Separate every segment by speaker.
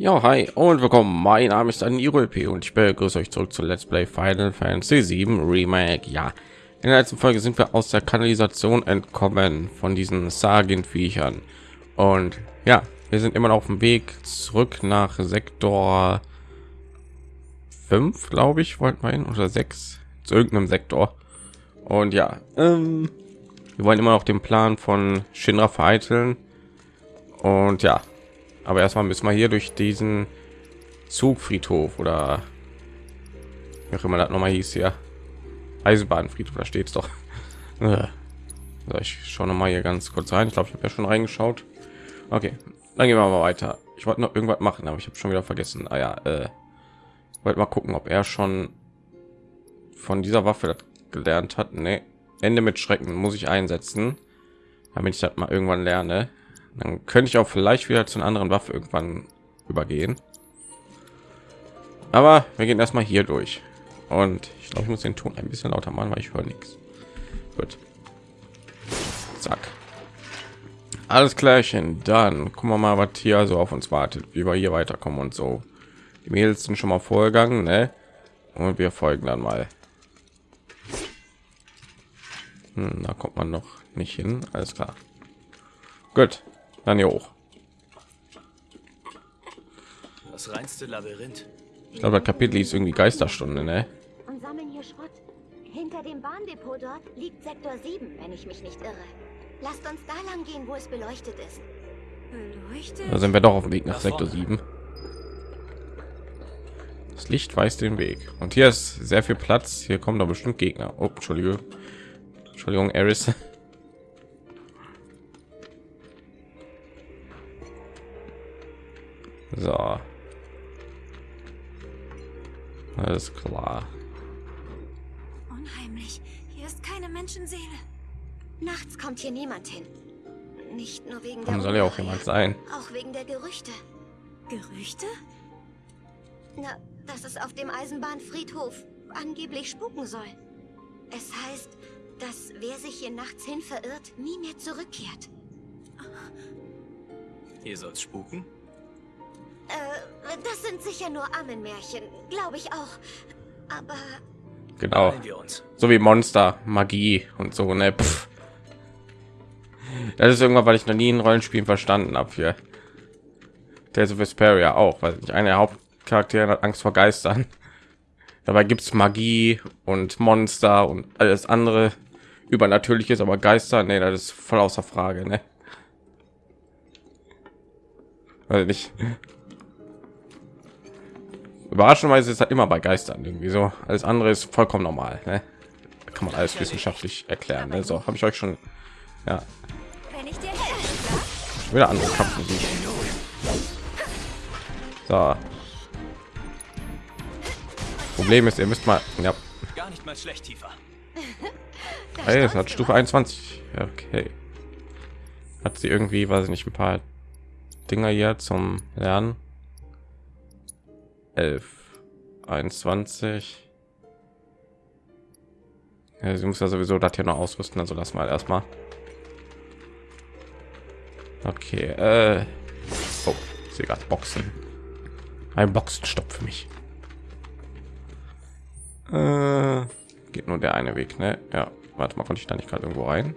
Speaker 1: Ja, hi und willkommen. Mein Name ist P und ich begrüße euch zurück zu Let's Play Final Fantasy 7 Remake. Ja, in der letzten Folge sind wir aus der Kanalisation entkommen von diesen Sagen-Viechern. Und ja, wir sind immer noch auf dem Weg zurück nach Sektor 5, glaube ich, wollten wir hin, oder 6, zu irgendeinem Sektor. Und ja, ähm, wir wollen immer noch den Plan von Shinra vereiteln. Und ja, aber erstmal müssen wir hier durch diesen Zugfriedhof oder wie auch immer das noch mal hieß hier. Eisenbahnfriedhof, da steht es doch. So, ich schaue noch mal hier ganz kurz rein. Ich glaube, ich habe ja schon reingeschaut. Okay, dann gehen wir mal weiter. Ich wollte noch irgendwas machen, aber ich habe schon wieder vergessen. Ah ja, äh, wollte mal gucken, ob er schon von dieser Waffe gelernt hat. Nee. Ende mit Schrecken muss ich einsetzen, damit ich das mal irgendwann lerne. Dann könnte ich auch vielleicht wieder zu einer anderen Waffe irgendwann übergehen. Aber wir gehen erstmal hier durch. Und ich glaube, ich muss den Ton ein bisschen lauter machen, weil ich höre nichts. Gut. Zack. Alles klärchen. Dann gucken wir mal, was hier so auf uns wartet, wie wir hier weiterkommen und so. Die Mädels sind schon mal vorgegangen, ne? Und wir folgen dann mal. Hm, da kommt man noch nicht hin. Alles klar. Gut. Dann hier hoch.
Speaker 2: Das reinste Labyrinth.
Speaker 1: Ich glaube, das Kapitel ist irgendwie Geisterstunde, ne?
Speaker 3: Und sammeln hier Schrott. Hinter dem Bahndepot dort liegt Sektor 7, wenn ich mich nicht irre. Lasst uns da lang gehen, wo es beleuchtet ist.
Speaker 1: Beleuchtet? Da sind wir doch auf dem Weg nach Sektor 7. Das Licht weist den Weg. Und hier ist sehr viel Platz. Hier kommen doch bestimmt Gegner. Oh, Entschuldige. Entschuldigung, Eris. So. Alles klar.
Speaker 3: Unheimlich. Hier ist keine Menschenseele. Nachts kommt hier niemand hin. Nicht nur wegen
Speaker 1: Warum soll ja auch jemand sein?
Speaker 3: Auch wegen der Gerüchte.
Speaker 4: Gerüchte?
Speaker 3: Na, dass es auf dem Eisenbahnfriedhof angeblich spuken soll. Es heißt, dass wer sich hier nachts hin verirrt, nie mehr zurückkehrt.
Speaker 2: Hier soll's spuken?
Speaker 3: Äh, das sind sicher nur Ammenmärchen, glaube ich auch. Aber
Speaker 1: genau, so wie Monster, Magie und so ne. Pff. Das ist irgendwann, weil ich noch nie ein Rollenspiel verstanden habe hier. Der of Vesperia auch, weil ich eine der Hauptcharaktere hat Angst vor Geistern. Dabei gibt es Magie und Monster und alles andere übernatürliches, aber Geister, nee, das ist voll außer Frage, ne? Weil nicht. Überraschenderweise ist das immer bei Geistern irgendwie so. Alles andere ist vollkommen normal. Ne? Da kann man alles wissenschaftlich erklären. Ne? So habe ich euch schon. Ja. Wieder andere Kampfmusik. So. Problem ist, ihr müsst mal. Ja.
Speaker 2: Gar nicht mal schlecht tiefer.
Speaker 1: Hey, es hat Stufe 21. Okay. Hat sie irgendwie, weiß ich nicht, ein paar Dinger hier zum Lernen. 11 21 ja, sie muss ja sowieso das hier noch ausrüsten also lass mal erstmal. Okay äh. oh, sie gerade boxen. Ein boxenstopp für mich. Äh, geht nur der eine weg ne? Ja warte mal konnte ich da nicht gerade irgendwo rein?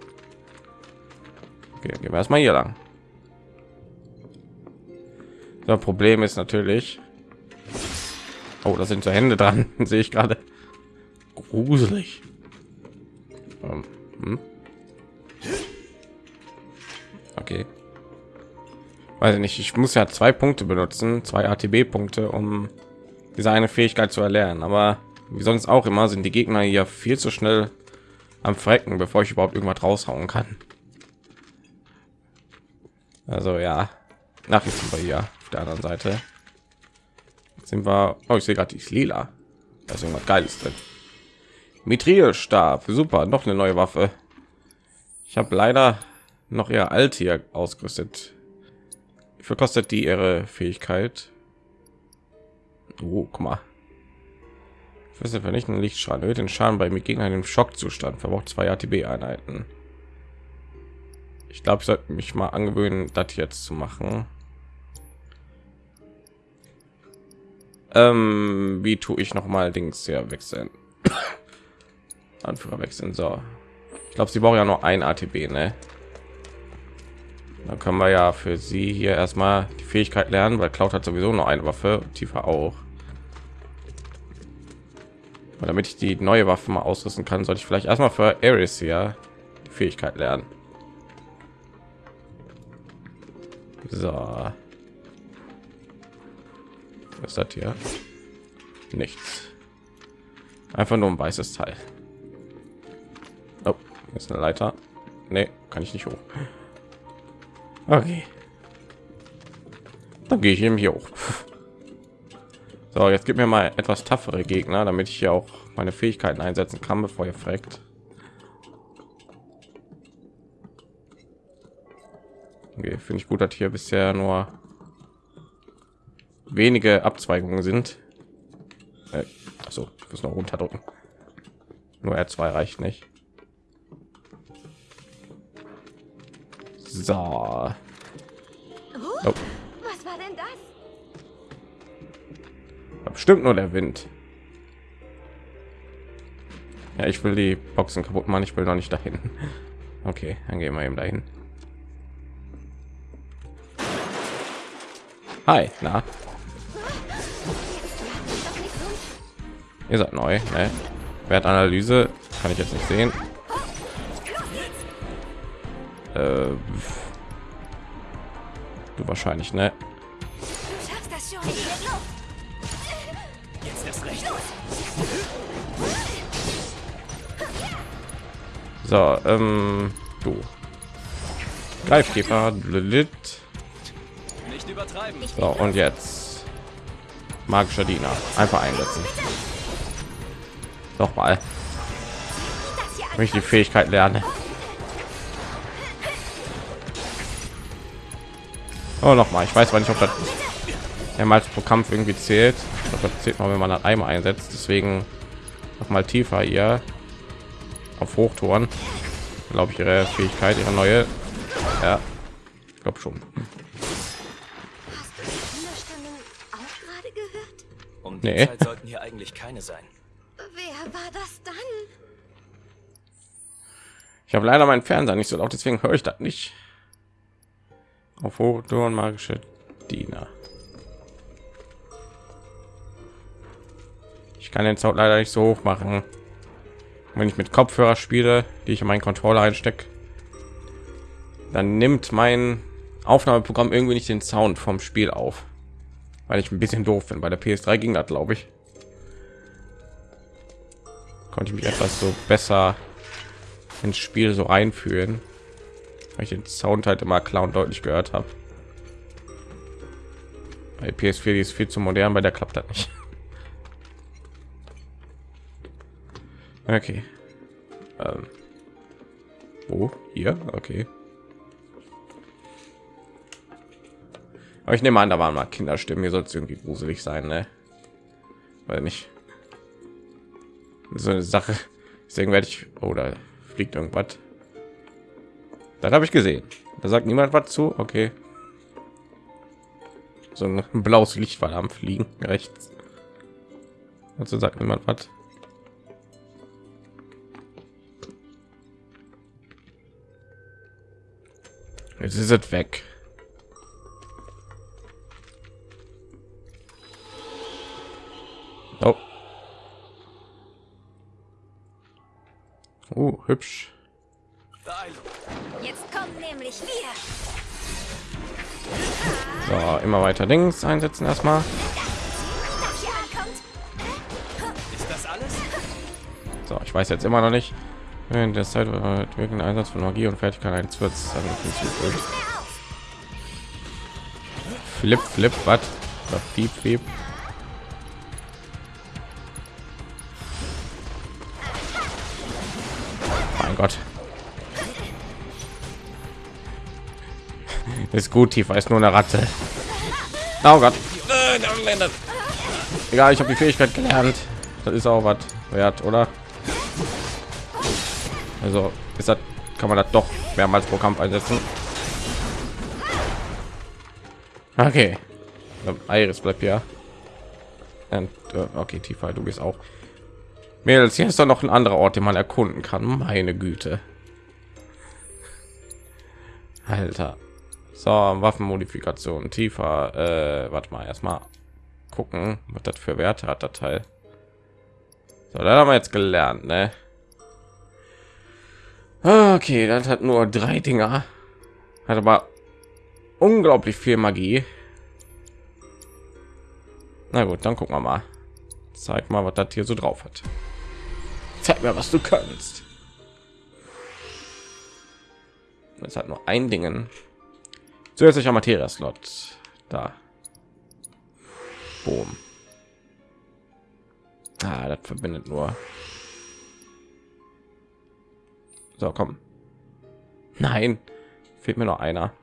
Speaker 1: Okay, gehen wir erstmal hier lang. Das problem ist natürlich Oh, da sind so Hände dran, sehe ich gerade. Gruselig. Ähm, hm? Okay. Weiß ich nicht, ich muss ja zwei Punkte benutzen, zwei ATB-Punkte, um diese eine Fähigkeit zu erlernen. Aber wie sonst auch immer sind die Gegner hier viel zu schnell am Frecken, bevor ich überhaupt irgendwas raushauen kann. Also ja, nach sind wir hier auf der anderen Seite sind wir oh, ich sehe gerade die lila da ist irgendwas geiles drin Mithril-Stab, super, noch eine neue Waffe. Ich habe leider noch eher alt hier ausgerüstet. Wie kostet die ihre Fähigkeit? Oh, guck mal. Füße vernichten Lichtschaden, erhöht den Schaden bei mir gegen einen Schockzustand, verbraucht zwei ATB-Einheiten. Ich glaube, ich sollte mich mal angewöhnen, das jetzt zu machen. Ähm, wie tue ich noch mal Dings hier wechseln? Anführer wechseln. So, ich glaube, sie braucht ja nur ein ATB, ne? Dann können wir ja für sie hier erstmal die Fähigkeit lernen, weil Cloud hat sowieso nur eine Waffe, tiefer auch. Und damit ich die neue Waffe mal ausrüsten kann, sollte ich vielleicht erstmal für Ares hier die Fähigkeit lernen. So. Was ist das hier? Nichts. Einfach nur ein weißes Teil. Oh, ist eine Leiter. Nee, kann ich nicht hoch. Okay. Dann gehe ich eben hier hoch. So, jetzt gibt mir mal etwas taffere Gegner, damit ich hier auch meine Fähigkeiten einsetzen kann, bevor ihr fragt. Okay, finde ich gut, dass hier bisher nur wenige Abzweigungen sind. Äh, also, ich muss noch runterdrücken. Nur R2 reicht nicht. So.
Speaker 3: Oh, Was war denn das?
Speaker 1: Bestimmt nur der Wind. Ja, ich will die Boxen kaputt machen. Ich will noch nicht dahin. Okay, dann gehen wir eben dahin. Hi, na? Ihr seid neu, ne? Wertanalyse kann ich jetzt nicht sehen. Äh, du wahrscheinlich, ne? So, ähm, du. Greifkäfer, Lilith.
Speaker 2: Nicht übertreiben.
Speaker 1: So, und jetzt magischer Diener. Einfach einsetzen. Noch mal, wenn ich die Fähigkeit lerne. Oh, noch mal. Ich weiß zwar nicht, ob das mehrmals pro Kampf irgendwie zählt. Ich glaube, das zählt noch, wenn man das einmal einsetzt. Deswegen noch mal tiefer hier auf Hochtouren. Glaube ich ihre Fähigkeit, ihre neue. Ja, ich glaube schon.
Speaker 2: Um die
Speaker 1: Nee.
Speaker 2: Zeit sollten hier eigentlich keine sein.
Speaker 3: Wer war das dann?
Speaker 1: Ich habe leider meinen Fernseher nicht so laut, deswegen höre ich das nicht. Auf Hochtouren magische Diener. Ich kann den Sound leider nicht so hoch machen. Wenn ich mit Kopfhörer spiele, die ich in meinen Controller einstecke, dann nimmt mein Aufnahmeprogramm irgendwie nicht den Sound vom Spiel auf, weil ich ein bisschen doof bin. Bei der PS3 ging das, glaube ich. Konnte ich mich etwas so besser ins Spiel so einfühlen, weil ich den Sound halt immer klar und deutlich gehört habe. Bei PS4 die ist viel zu modern, bei der klappt das nicht. Okay. Ähm. Wo? Hier? Okay. Aber ich nehme an, da waren mal Kinderstimmen. Hier soll es irgendwie gruselig sein, ne? Weil nicht. So eine Sache. Deswegen werde ich. Oder fliegt irgendwas. Das habe ich gesehen. Da sagt niemand was zu. Okay. So ein blaues Licht war am Fliegen rechts. Dazu sagt niemand was. Jetzt ist es weg. Oh. Oh, hübsch.
Speaker 3: Jetzt kommen nämlich wir.
Speaker 1: So, immer weiter links einsetzen erstmal. So, ich weiß jetzt immer noch nicht. In der Zeit wird wirken Einsatz von Magie und Fertigkeit eines wird. Flip, flip, was? Oder Piep, Gott. Ist gut, tiefer ist nur eine Ratte. Oh Gott. Egal, ich habe die Fähigkeit gelernt. Das ist auch was wert, oder? Also ist das, kann man das doch mehrmals pro Kampf einsetzen. Okay. Iris bleibt ja. Äh, okay, tiefer, du bist auch. Mädels, hier ist doch noch ein anderer Ort, den man erkunden kann. Meine Güte. Alter. So, Waffenmodifikation tiefer. Äh, warte mal, erstmal gucken, was das für Werte hat, der Teil. So, dann haben wir jetzt gelernt, ne? Okay, das hat nur drei Dinger. Hat aber unglaublich viel Magie. Na gut, dann gucken wir mal. Zeig mal, was das hier so drauf hat. Zeig mir, was du kannst. Es hat nur ein Dingen. Zusätzlicher Materia-Slot. Da. Boom. Ah, das verbindet nur. So, komm. Nein, fehlt mir noch einer.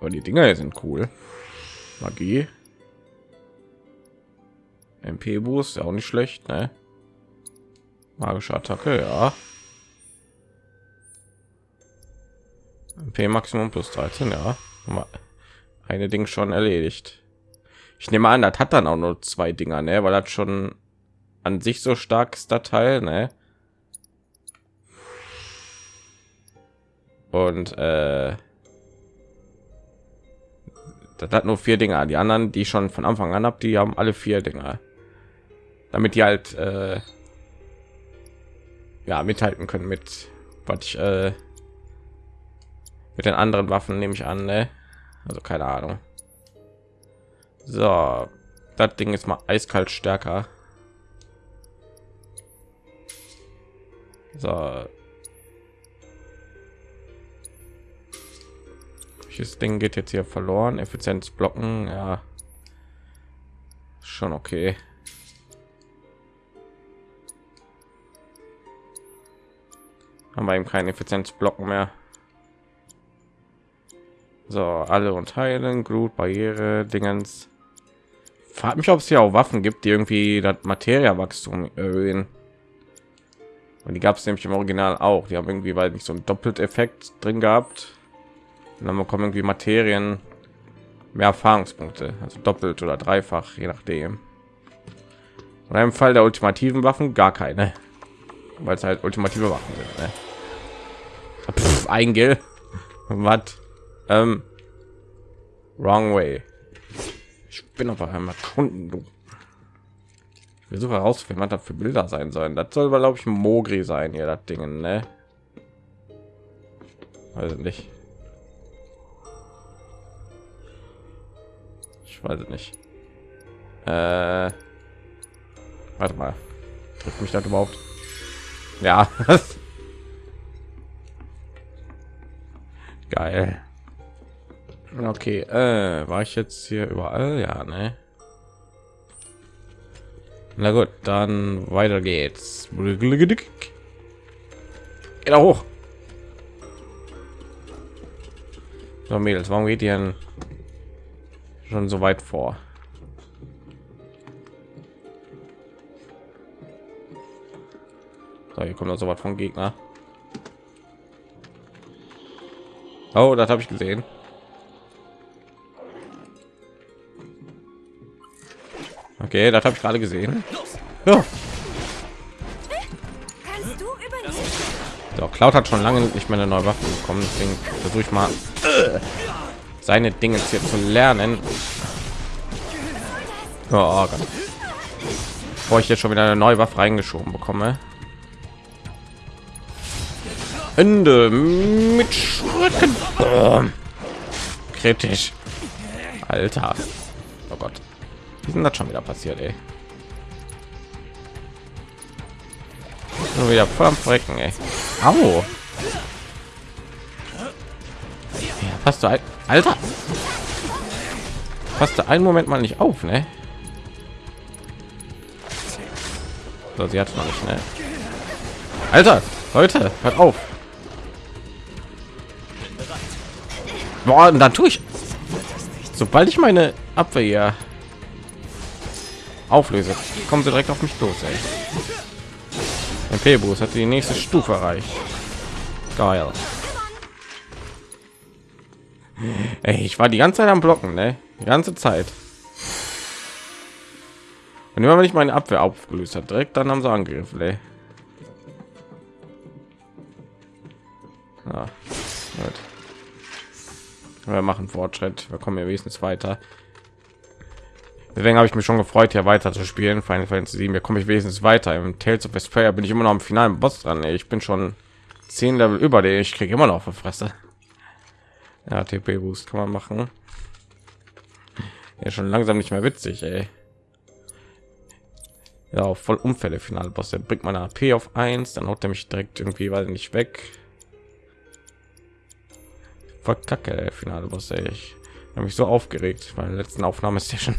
Speaker 1: Aber die Dinger sind cool. Magie. MP Boost, auch nicht schlecht, ne? Magische Attacke, ja. MP Maximum plus 13, ja. Eine Ding schon erledigt. Ich nehme an, das hat dann auch nur zwei Dinger, ne? Weil das schon an sich so stark ist, der Teil, ne? Und äh, das hat nur vier Dinger. Die anderen, die schon von Anfang an ab, die haben alle vier Dinger, damit die halt äh, ja mithalten können mit was ich äh, mit den anderen Waffen nehme ich an, ne? Also keine Ahnung. So, das Ding ist mal eiskalt stärker. So. Welches Ding geht jetzt hier verloren? Effizienz blocken, ja. Schon okay. Haben wir eben keinen Effizienzblocken mehr. So, alle und heilen, Glut, Barriere, Dingens. Frag mich, ob es hier auch Waffen gibt, die irgendwie das Materiawachstum erhöhen. Und die gab es nämlich im Original auch. Die haben irgendwie, weil nicht so ein Doppelt-Effekt drin gehabt. Und dann bekommen irgendwie Materien mehr Erfahrungspunkte, also doppelt oder dreifach, je nachdem. Und im Fall der ultimativen Waffen gar keine, weil es halt ultimative Waffen sind. Ne? Pff, ein Gil. Was? Ähm, wrong way. Ich bin auf einmal Kunden. Du. Ich versuche herauszufinden, was das für Bilder sein sollen. Das soll, glaube ich, Mogri sein, hier das Ding, ne? Weiß nicht. Ich weiß nicht. Äh, warte mal. Drückt mich das überhaupt? Ja. Geil. Okay, äh, war ich jetzt hier überall? Ja, ne? Na gut, dann weiter geht's. Geht da hoch. So, Mädels, warum geht ihr schon so weit vor? So, hier kommt noch so was von Gegner. Oh, das habe ich gesehen. Okay, das habe ich gerade gesehen. Ja. So, Cloud hat schon lange nicht mehr eine neue Waffe bekommen, deswegen versuche ich mal seine Dinge hier zu lernen. Oh, oh Gott. Bevor ich jetzt schon wieder eine neue Waffe reingeschoben bekomme. Ende mit Schritten. Oh. Kritisch. Alter. Oh Gott. Wie sind das schon wieder passiert, ey? Nur wieder voll am Frecken, ey. Au. Ja, passt du ein, Alter. Passt du einen Moment mal nicht auf, ne? So, sie hat noch nicht, ne? Alter, Leute, hört auf. Boah, und dann tue ich. Sobald ich meine Abwehr auflöse, kommen sie direkt auf mich los. MP Boost hat die nächste Stufe erreicht. Geil. Ey, ich war die ganze Zeit am Blocken, ne? Die ganze Zeit. Und immer wenn ich meine Abwehr aufgelöst hat, direkt dann haben sie angegriffen, ey. Ja, gut. Wir machen Fortschritt. Wir kommen ja wenigstens weiter. Deswegen habe ich mich schon gefreut, hier weiter zu spielen. Final Fantasy 7. Hier komme ich wenigstens weiter. Im Tales of Vesperia bin ich immer noch am finalen Boss dran. Ich bin schon zehn Level über den. Ich kriege immer noch auf Fresse. Ja, TP Boost kann man machen. Ja, schon langsam nicht mehr witzig, ey. Ja, voll Unfälle Finale Boss. Der bringt meine AP auf 1, dann haut er mich direkt irgendwie weil nicht weg. Voll kacke, der Finale ey. Ich habe mich so aufgeregt. Meine letzten Aufnahme ist ja schon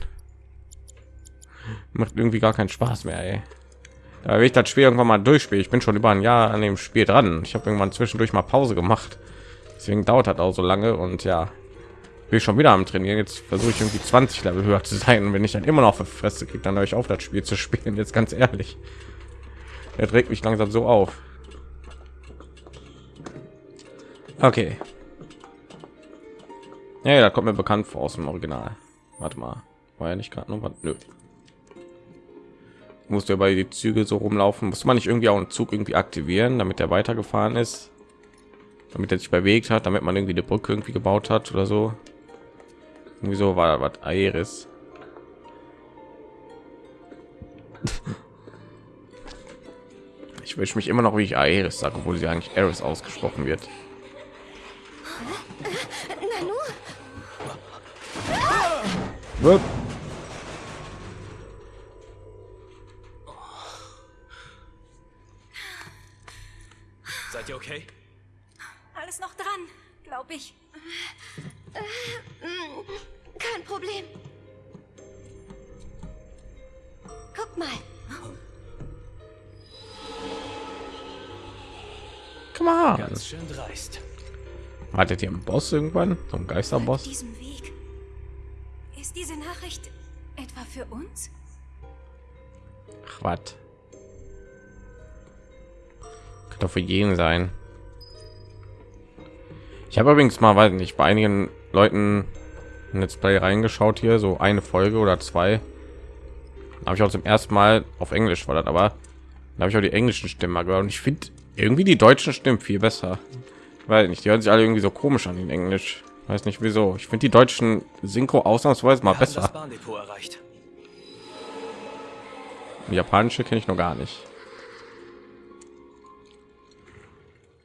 Speaker 1: macht irgendwie gar keinen Spaß mehr, ey. Da will ich das Spiel irgendwann mal durchspielen. Ich bin schon über ein Jahr an dem Spiel dran. Ich habe irgendwann zwischendurch mal Pause gemacht. Deswegen dauert das auch so lange und ja, ich schon wieder am Trainieren. Jetzt versuche ich irgendwie 20 Level höher zu sein. Und wenn ich dann immer noch für Fresse kriege, dann ich auf, das Spiel zu spielen. Jetzt ganz ehrlich. Er trägt mich langsam so auf. Okay. Ja, da kommt mir bekannt vor aus dem Original. Warte mal. War ja nicht gerade nur Nö. Musste ja bei die Züge so rumlaufen. Muss man nicht irgendwie auch einen Zug irgendwie aktivieren, damit er weitergefahren ist? Damit er sich bewegt hat, damit man irgendwie eine Brücke irgendwie gebaut hat oder so. Irgendwie so war was Aeris. Ich wünsche mich immer noch, wie ich Aeris sage, obwohl sie eigentlich Aeris ausgesprochen wird. Wupp.
Speaker 2: Seid ihr okay?
Speaker 4: Alles noch dran, glaube ich.
Speaker 3: Kein Problem. Guck mal.
Speaker 1: Come on.
Speaker 2: Ganz schön dreist.
Speaker 1: Wartet ihr im Boss irgendwann? So ein
Speaker 4: Auf
Speaker 1: Geisterboss?
Speaker 4: diesem Weg. Diese Nachricht etwa für uns?
Speaker 1: Ach? Könnte doch für jeden sein. Ich habe übrigens mal, weiß nicht, bei einigen Leuten ein Let's Play reingeschaut hier, so eine Folge oder zwei. Habe ich auch zum ersten Mal auf Englisch war das, aber da habe ich auch die englischen Stimmen mal gehört und ich finde irgendwie die deutschen Stimmen viel besser. Weil nicht, die hören sich alle irgendwie so komisch an in Englisch. Weiß nicht wieso. Ich finde die deutschen Synchro ausnahmsweise mal besser.
Speaker 2: Erreicht.
Speaker 1: Die japanische kenne ich noch gar nicht.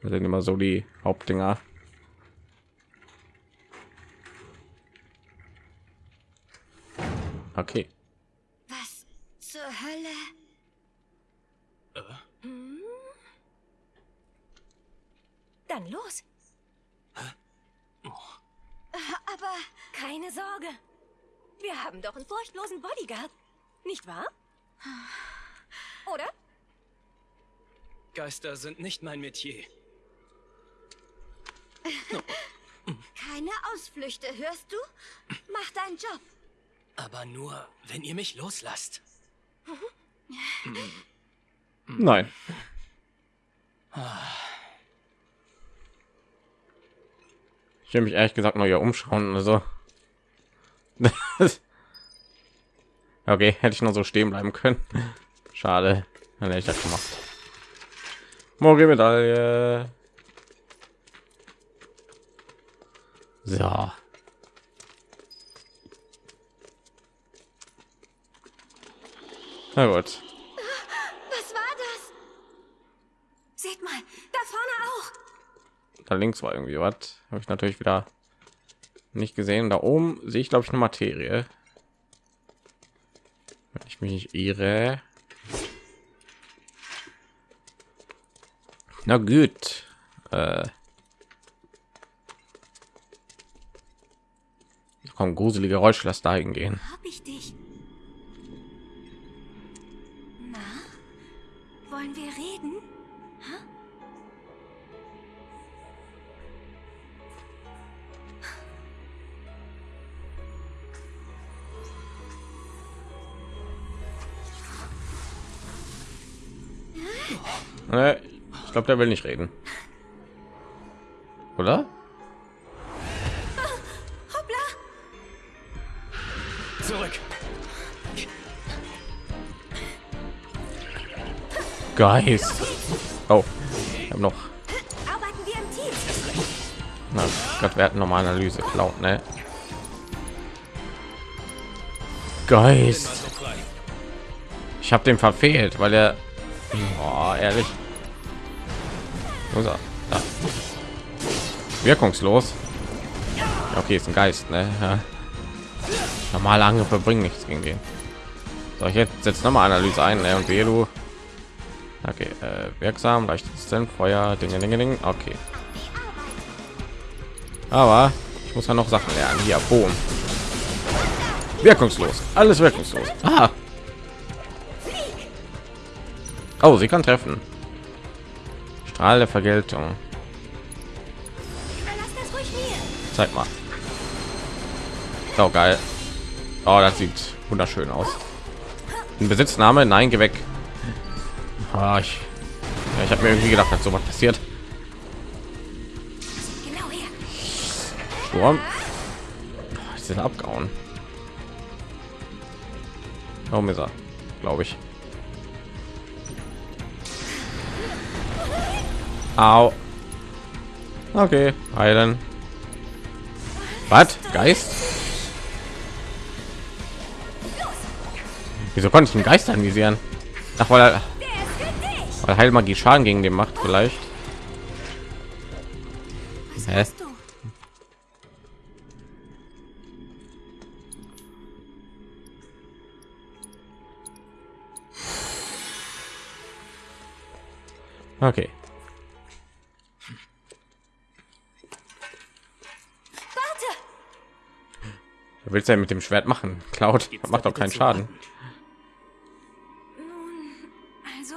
Speaker 1: Das sind immer so die Hauptdinger. Okay.
Speaker 3: Was zur Hölle?
Speaker 4: Dann los.
Speaker 3: Aber
Speaker 4: Keine Sorge. Wir haben doch einen furchtlosen Bodyguard. Nicht wahr? Oder?
Speaker 2: Geister sind nicht mein Metier.
Speaker 3: keine Ausflüchte, hörst du? Mach deinen Job.
Speaker 2: Aber nur, wenn ihr mich loslasst.
Speaker 1: Nein. Ich will mich ehrlich gesagt noch hier umschauen. Also. okay, hätte ich noch so stehen bleiben können. Schade. Dann hätte ich das gemacht. Morgen Medaille. So. Na gut.
Speaker 3: Was war das?
Speaker 4: Seht mal, da vorne auch.
Speaker 1: Da links war irgendwie was. Habe ich natürlich wieder nicht gesehen. Da oben sehe ich glaube ich eine Materie. Wenn ich mich nicht irre. Na gut. Äh. Da kommen gruselige Geräusche, lass dahin gehen.
Speaker 4: Hab ich dich. Na, wollen wir reden?
Speaker 1: Äh, ich glaube, der will nicht reden. Oder?
Speaker 2: zurück.
Speaker 1: Geist. Oh, ich habe noch.
Speaker 4: Arbeiten wir im Team.
Speaker 1: Na Gott, wir hatten noch mal Analyse klaut, ne? Geist.
Speaker 2: Also.
Speaker 1: Ich habe den verfehlt, weil er. Oh, ehrlich. Wo ist er? Da. Wirkungslos. Ja, okay, ist ein Geist, ne? Ja. Normale Angriffe bringen nichts gegen den. So, ich jetzt setzt noch mal Analyse ein, ne? Und wehe du. Okay, äh, wirksam, leicht Resistent, Feuer, Dinge, Dinge, Dinge. Okay. Aber ich muss ja noch Sachen lernen. Hier, Boom. Wirkungslos. Alles wirkungslos. Ah. Oh, sie kann treffen. Strahl der Vergeltung. Zeig mal. Oh, geil. Oh, das sieht wunderschön aus. Ein Besitzname? Nein, geh weg. Ah, ich ja, ich habe mir irgendwie gedacht, dass sowas passiert.
Speaker 4: Genau her.
Speaker 1: Sturm. Oh, ist abgehauen. Warum ist er? Glaube ich. Au. Okay, heilen. Was? Geist? Wieso konnte ich einen Geist anvisieren? Ach, weil, er, weil Heilmagie Schaden gegen den macht vielleicht. Hä? Okay. Willst du denn mit dem Schwert machen? Cloud
Speaker 2: Gibt's
Speaker 1: macht doch keinen Schaden.
Speaker 4: Nun, also.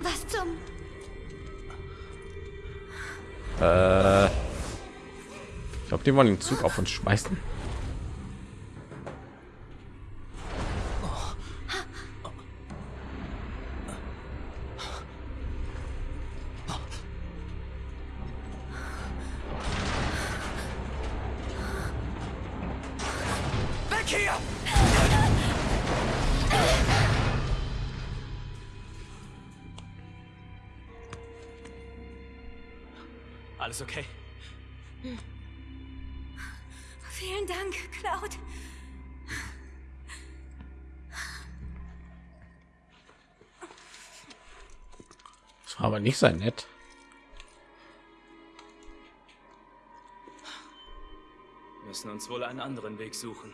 Speaker 3: Was zum...
Speaker 1: Äh, ich glaube, die wollen den Zug auf uns schmeißen.
Speaker 2: Hier! Alles okay?
Speaker 4: Vielen Dank, Cloud.
Speaker 1: Das war aber nicht sein nett.
Speaker 2: Müssen uns wohl einen anderen Weg suchen.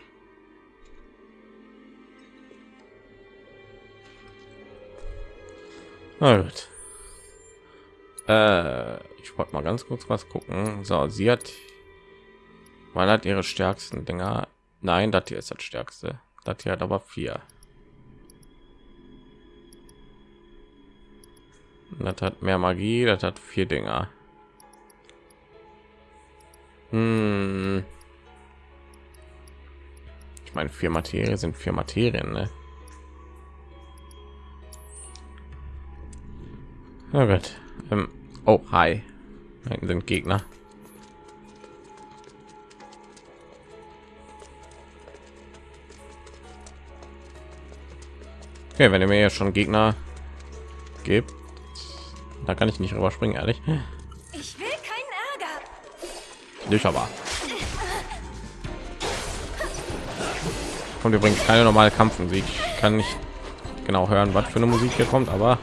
Speaker 1: Na gut. Äh, ich wollte mal ganz kurz was gucken. So, sie hat, man hat ihre stärksten Dinger. Nein, das hier ist das stärkste. Das hier hat aber vier. Das hat mehr Magie, das hat vier Dinger. Hm. Ich meine, vier Materie sind vier Materien, ne? Na gut. Ähm, oh, hi. Da sind Gegner. Okay, wenn ihr mir jetzt schon Gegner gibt, da kann ich nicht rüberspringen, ehrlich.
Speaker 4: Ich will keinen Ärger.
Speaker 1: Nicht aber. Kommt übrigens keine normale Kampfmusik. Ich kann nicht genau hören, was für eine Musik hier kommt, aber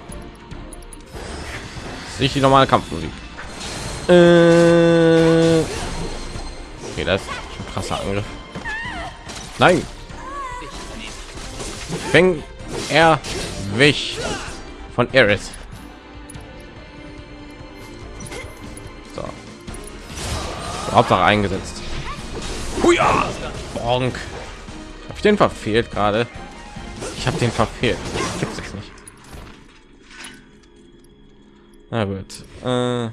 Speaker 1: nicht die normale Kampfmusik. Äh okay, das ist ein krasser Angriff. Nein, fäng er wich von Eris. So. Hauptsache eingesetzt. Huja! Bonk. Habe ich den verfehlt gerade? Ich habe den verfehlt. Gibt's jetzt nicht. Na gut. Äh,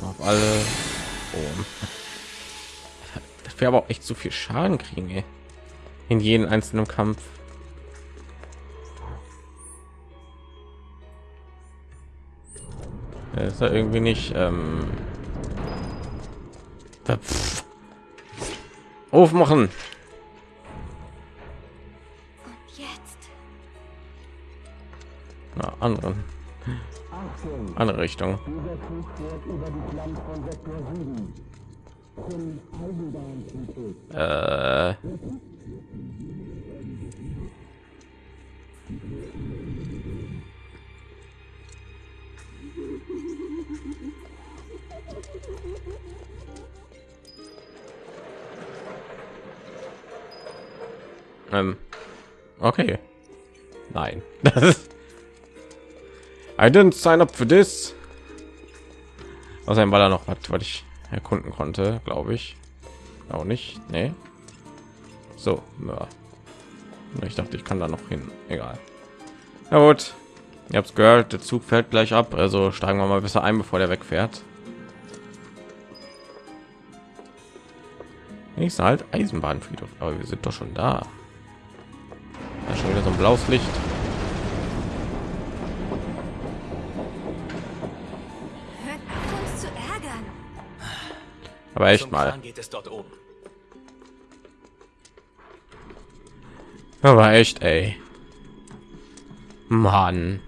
Speaker 1: auf alle. Das wäre aber auch echt zu viel Schaden kriegen, ey. In jeden einzelnen Kampf. Das ist ja irgendwie nicht ähm, aufmachen.
Speaker 3: Und jetzt?
Speaker 1: Na, anderen. Andere Richtung. Äh. Ähm. Okay. Nein. Das ist I didn't sign up for this. Außerdem war da noch was, was ich erkunden konnte, glaube ich. Auch nicht. Nee. So, ja. Ich dachte, ich kann da noch hin. Egal. Na gut. Ihr habt gehört, der Zug fährt gleich ab, also steigen wir mal besser ein, bevor der wegfährt. Ich halt Eisenbahnfriedhof, aber wir sind doch schon da. Da ist schon wieder so ein blaues Licht. Aber echt mal.
Speaker 2: Geht es dort oben.
Speaker 1: Aber echt, ey. Mann.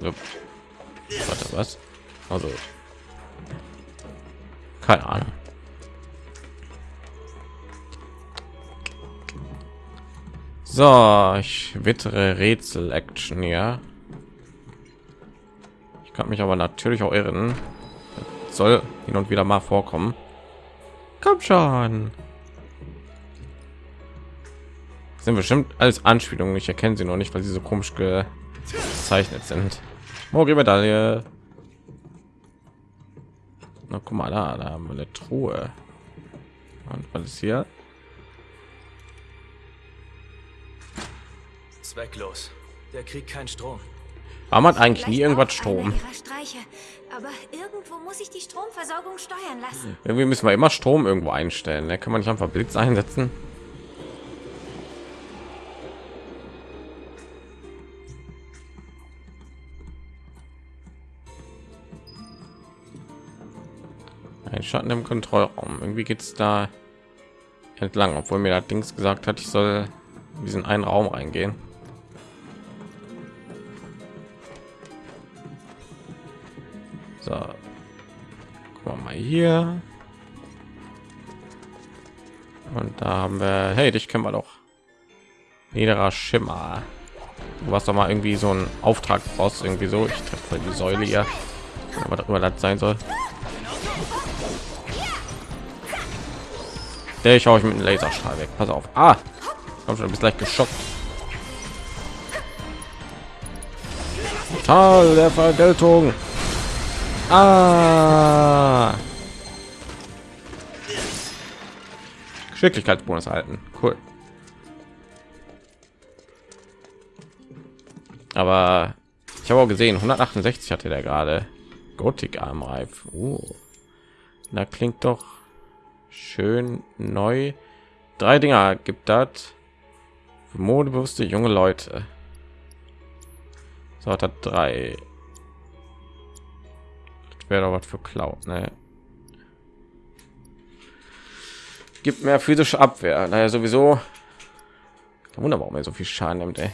Speaker 1: So. Warte, was? Also. Keine Ahnung. So, ich wittere Rätsel-Action hier. Ich kann mich aber natürlich auch irren. Soll hin und wieder mal vorkommen. Komm schon. Sind bestimmt alles Anspielungen. Ich erkenne sie noch nicht, weil sie so komisch gezeichnet sind. Morgen Medaille. Na, guck mal da, da haben wir eine Truhe. Und was ist hier?
Speaker 2: Zwecklos. Der kriegt keinen Strom.
Speaker 1: Warum hat eigentlich nie irgendwas Strom?
Speaker 4: Aber irgendwo muss ich die Stromversorgung steuern lassen.
Speaker 1: Irgendwie müssen wir immer Strom irgendwo einstellen. Da kann man nicht einfach Blitz einsetzen. Ein Schatten im Kontrollraum. Irgendwie geht es da entlang, obwohl mir das Dings gesagt hat, ich soll in diesen einen Raum reingehen. So, gucken wir mal hier. Und da haben wir, hey, dich kennen wir doch. Niederer Schimmer. Du warst doch mal irgendwie so ein Auftrag brauchst irgendwie so. Ich treffe die Säule hier. Aber darüber das sein soll. Der ich hau ich mit einem Laserstrahl weg. Pass auf. Ah, komm schon, bist gleich geschockt. Tal der Vergeltung. Ah. Geschicklichkeitsbonus halten. Cool. Aber ich habe auch gesehen, 168 hatte der gerade. Gothic Armreif. Uh. Da klingt doch schön neu. Drei Dinger gibt das. Modebewusste junge Leute. So hat er drei. Wäre doch was für Cloud, ne? Gibt mehr physische Abwehr. Daher sowieso. Kein Wunder, warum er so viel Schaden nimmt, ey.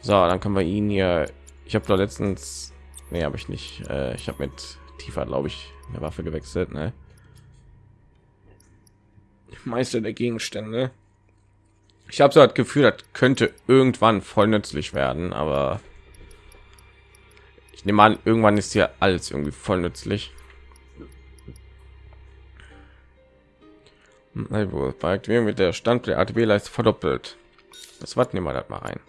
Speaker 1: So, dann können wir ihn hier. Ich habe da letztens, nee, habe ich nicht. Äh, ich habe mit tiefer, glaube ich, eine Waffe gewechselt, ne? Meister der Gegenstände. Ich habe so das Gefühl, das könnte irgendwann voll nützlich werden, aber ich nehme an, irgendwann ist hier alles irgendwie voll nützlich. Bei Aktivierung wird der Stand der ATB-Leiste verdoppelt. Das warten nehmen wir das mal rein.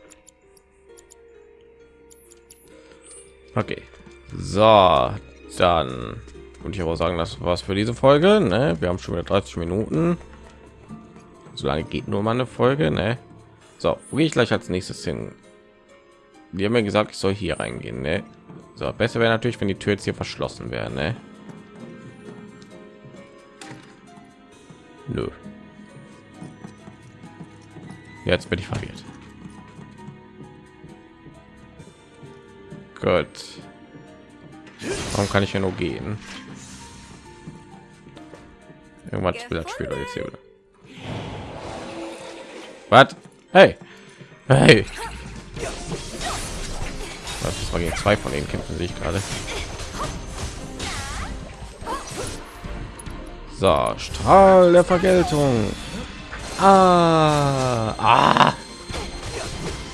Speaker 1: Okay. So, dann und ich aber sagen, das war's für diese Folge. Ne? Wir haben schon wieder 30 Minuten. So lange geht nur mal eine Folge. Ne? So, wo gehe ich gleich als nächstes hin? Die haben mir gesagt, ich soll hier reingehen. Ne? So, besser wäre natürlich, wenn die Tür jetzt hier verschlossen wäre. Ne? Nö. Jetzt bin ich verwirrt. Gut. Warum kann ich hier nur gehen? Irgendwas will das Spiel jetzt hier wieder. Was? Hey. Hey. Das war gegen zwei von denen kämpfen sich gerade. So, Strahl der Vergeltung. Ah, ah.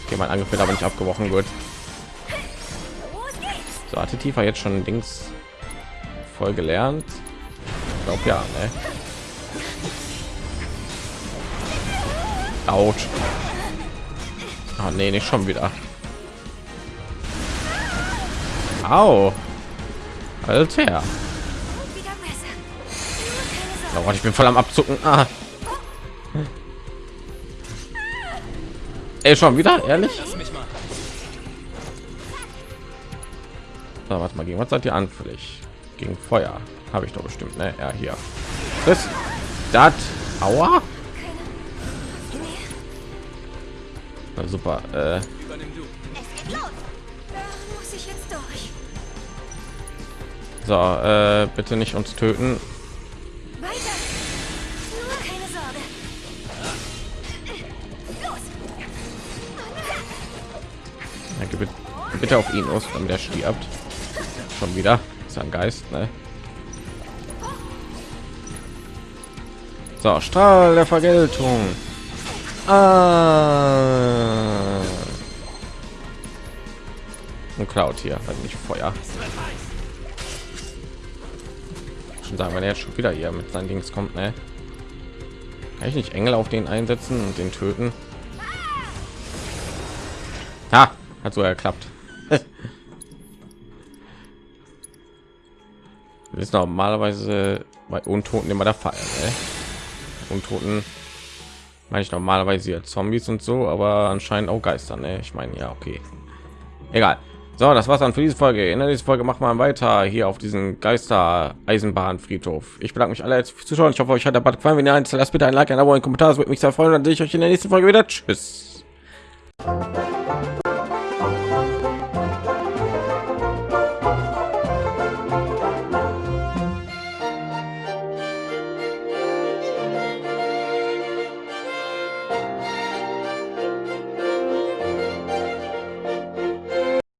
Speaker 1: Okay, mein Angriff wird aber nicht abgebrochen. Gut. So, hatte Tiefer jetzt schon Dings voll gelernt? Ich glaube ja, ne? Autsch. Ah, nee, nicht schon wieder. Au. Alter. Oh, ich bin voll am Abzucken. Ah. Ey, schon wieder? Ehrlich? So, warte mal, gegen was seid ihr anfällig? Gegen Feuer. Habe ich doch bestimmt, ne? Ja, hier. Das, das, aua. Na, super. Äh, so, äh, bitte nicht uns töten. Bitte, bitte auf ihn los, damit er stirbt. Schon wieder. Ist ein Geist, ne? So, Strahl der Vergeltung. Ah. Und Cloud hier, also nicht Feuer. Schon sagen, wenn er jetzt schon wieder hier mit seinen Dings kommt, ne? Kann ich nicht Engel auf den einsetzen und den töten? Ha, hat so geklappt. Das ist normalerweise bei Untoten immer der Fall. Ne? Untoten meine ich normalerweise ja Zombies und so, aber anscheinend auch Geister. Ne? Ich meine, ja, okay. Egal. So, das war's dann für diese Folge. In der nächsten Folge machen wir weiter hier auf diesen Geister Eisenbahnfriedhof. Ich bedanke mich alle jetzt fürs Zuschauen. Ich hoffe, euch hat der Bad gefallen. Wenn ihr eins lasst bitte ein Like, ein Abo, ein Kommentar. Das würde mich sehr freuen. Dann sehe ich euch in der nächsten Folge wieder. Tschüss.